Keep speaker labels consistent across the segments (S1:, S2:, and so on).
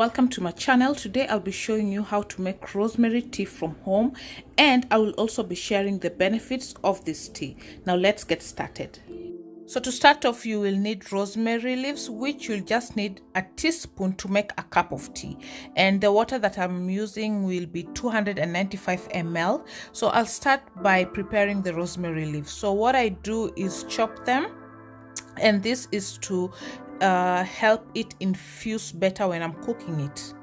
S1: welcome to my channel. Today i'll be showing you how to make rosemary tea from home and i will also be sharing the benefits of this tea. Now let's get started. So to start off you will need rosemary leaves which you'll just need a teaspoon to make a cup of tea. And the water that i'm using will be 295 ml so i'll start by preparing the rosemary leaves. So what i do is chop them and this is to uh, help it infuse better when I'm cooking it.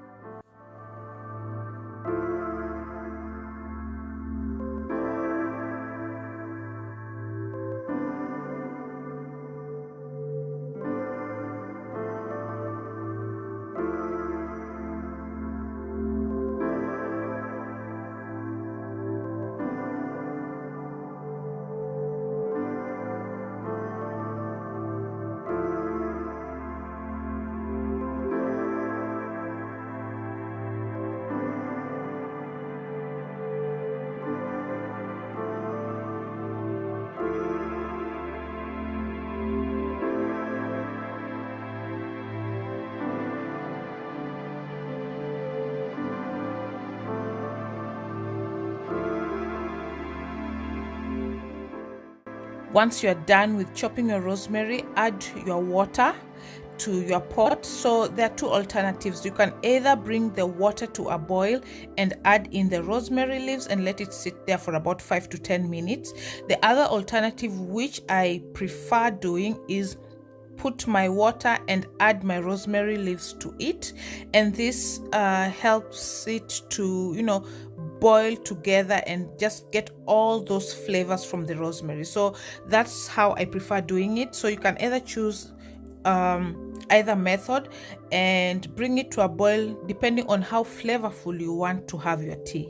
S1: Once you're done with chopping your rosemary add your water to your pot. So there are two alternatives. You can either bring the water to a boil and add in the rosemary leaves and let it sit there for about 5 to 10 minutes. The other alternative which i prefer doing is put my water and add my rosemary leaves to it. And this uh, helps it to you know boil together and just get all those flavors from the rosemary. So that's how i prefer doing it. So you can either choose um, either method and bring it to a boil depending on how flavorful you want to have your tea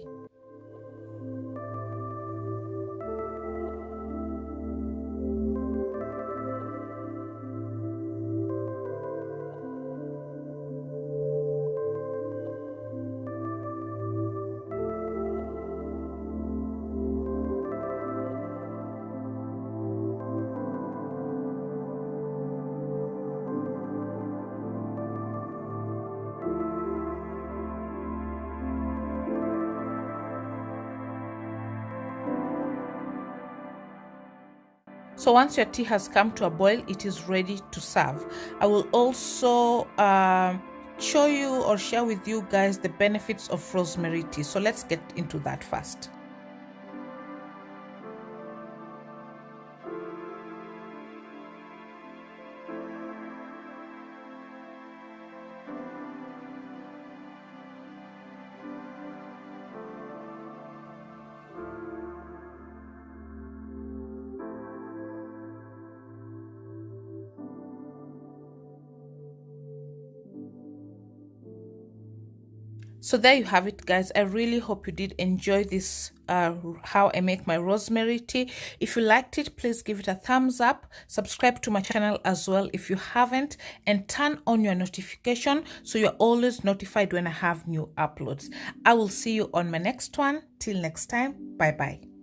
S1: so once your tea has come to a boil it is ready to serve. I will also uh, show you or share with you guys the benefits of rosemary tea. So let's get into that first so there you have it guys. I really hope you did enjoy this uh, how i make my rosemary tea. If you liked it please give it a thumbs up. Subscribe to my channel as well if you haven't and turn on your notification so you're always notified when i have new uploads. I will see you on my next one. Till next time bye bye